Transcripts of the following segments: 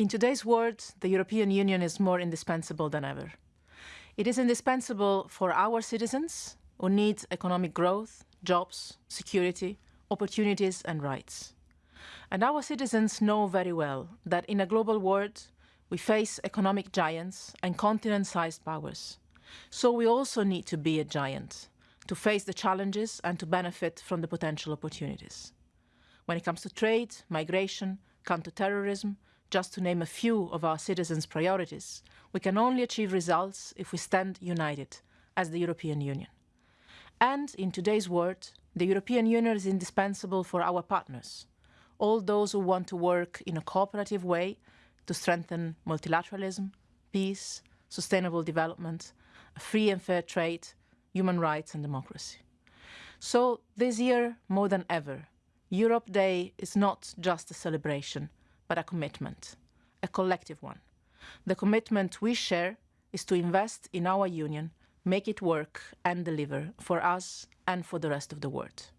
In today's world, the European Union is more indispensable than ever. It is indispensable for our citizens who need economic growth, jobs, security, opportunities and rights. And our citizens know very well that in a global world, we face economic giants and continent-sized powers. So we also need to be a giant, to face the challenges and to benefit from the potential opportunities. When it comes to trade, migration, counter-terrorism, just to name a few of our citizens' priorities, we can only achieve results if we stand united as the European Union. And in today's world, the European Union is indispensable for our partners, all those who want to work in a cooperative way to strengthen multilateralism, peace, sustainable development, free and fair trade, human rights and democracy. So this year, more than ever, Europe Day is not just a celebration, but a commitment, a collective one. The commitment we share is to invest in our union, make it work and deliver for us and for the rest of the world.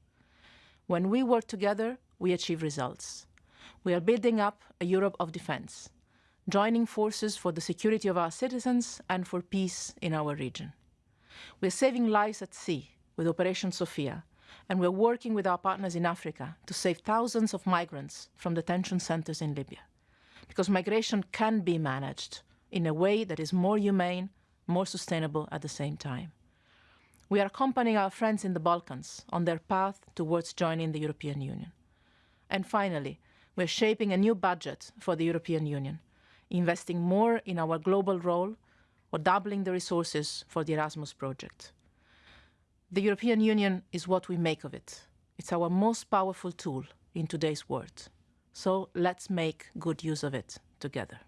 When we work together, we achieve results. We are building up a Europe of defence, joining forces for the security of our citizens and for peace in our region. We are saving lives at sea with Operation Sophia, and we're working with our partners in Africa to save thousands of migrants from detention centres in Libya. Because migration can be managed in a way that is more humane, more sustainable at the same time. We are accompanying our friends in the Balkans on their path towards joining the European Union. And finally, we're shaping a new budget for the European Union, investing more in our global role or doubling the resources for the Erasmus project. The European Union is what we make of it. It's our most powerful tool in today's world. So let's make good use of it together.